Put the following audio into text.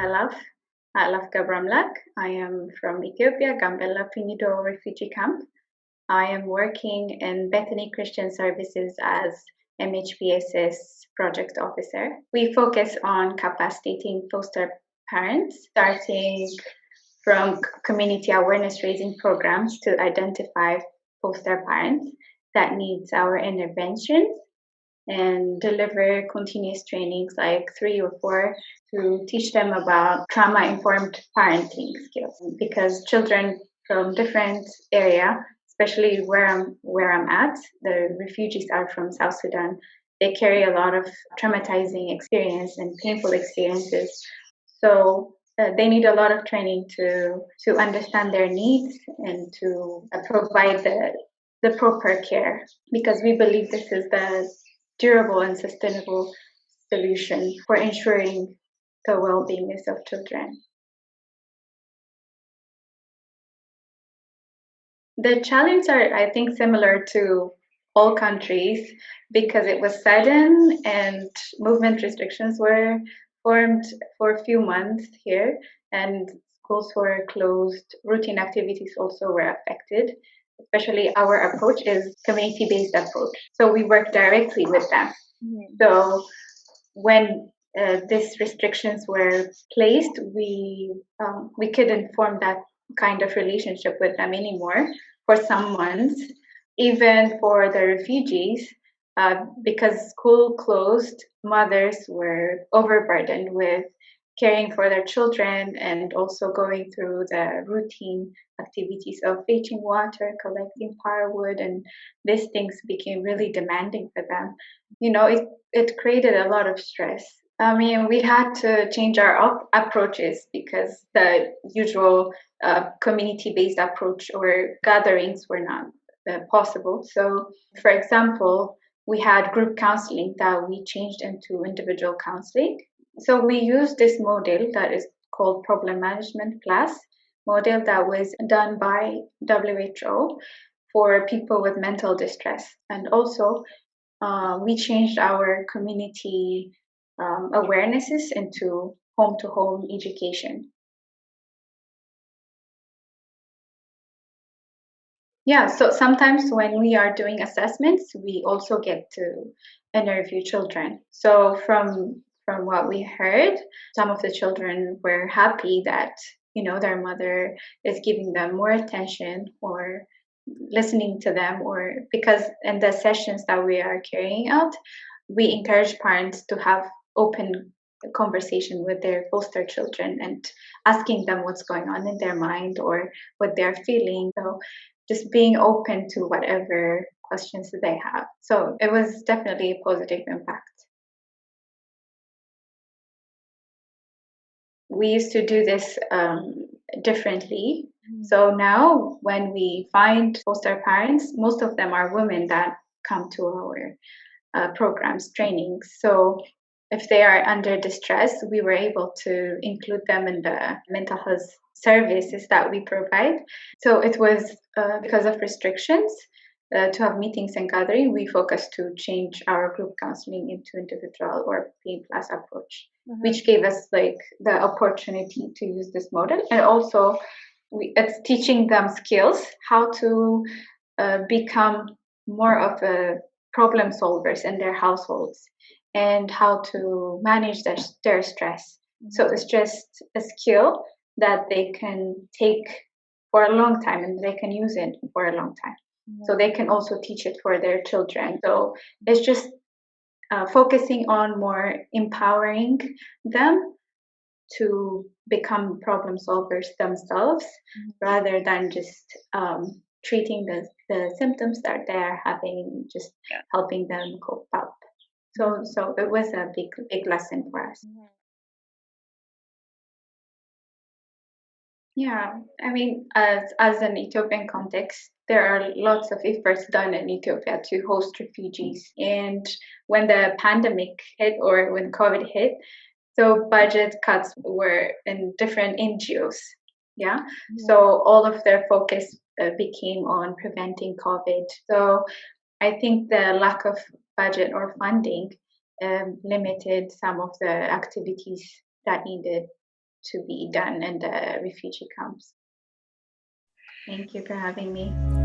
Alaf Gabramlak. I am from Ethiopia, Gambella Fugnido refugee camp. I am working in Bethany Christian Services as MHPSS project officer. We focus on capacitating foster parents, starting from community awareness raising programs to identify foster parents that needs our interventions and deliver continuous trainings like three or four to teach them about trauma informed parenting skills because children from different area especially where I'm where I'm at the refugees are from South Sudan they carry a lot of traumatizing experience and painful experiences. So uh, they need a lot of training to to understand their needs and to uh, provide the the proper care because we believe this is the durable and sustainable solution for ensuring the well-being of children. The challenges are, I think, similar to all countries because it was sudden and movement restrictions were formed for a few months here and schools were closed, routine activities also were affected especially our approach is community based approach. So we work directly with them. Mm-hmm. So when uh, these restrictions were placed, we um, we couldn't form that kind of relationship with them anymore for some months. Even for the refugees, uh, because school closed, mothers were overburdened with caring for their children and also going through the routine activities of fetching water, collecting firewood, and these things became really demanding for them. You know, it, it created a lot of stress. I mean, we had to change our approaches because the usual uh, community based approach or gatherings were not uh, possible. So, for example, we had group counseling that we changed into individual counseling so we used this model that is called Problem Management Plus model that was done by WHO for people with mental distress. And also, uh, we changed our community um, awarenesses into home to home education. Yeah, so sometimes when we are doing assessments, we also get to interview children. So from from what we heard, some of the children were happy that you know their mother is giving them more attention or listening to them or because in the sessions that we are carrying out we encourage parents to have open conversation with their foster children and asking them what's going on in their mind or what they're feeling so just being open to whatever questions that they have so it was definitely a positive impact we used to do this um, differently. Mm-hmm. So now, when we find foster parents, most of them are women that come to our uh, programs, trainings. So if they are under distress, we were able to include them in the mental health services that we provide. So it was uh, because of restrictions uh, to have meetings and gathering, we focused to change our group counseling into individual or P plus approach, mm-hmm. which gave us like the opportunity to use this model, and also we, it's teaching them skills how to uh, become more of a problem solvers in their households and how to manage their, their stress. Mm-hmm. So it's just a skill that they can take for a long time and they can use it for a long time so they can also teach it for their children so it's just uh, focusing on more empowering them to become problem solvers themselves mm-hmm. rather than just um, treating the, the symptoms that they're having just yeah. helping them cope up so so it was a big big lesson for us mm-hmm. Yeah, I mean, as as an Ethiopian context, there are lots of efforts done in Ethiopia to host refugees. And when the pandemic hit or when COVID hit, so budget cuts were in different NGOs. Yeah, mm-hmm. so all of their focus uh, became on preventing COVID. So I think the lack of budget or funding um, limited some of the activities that needed to be done in the refugee camps. Thank you for having me.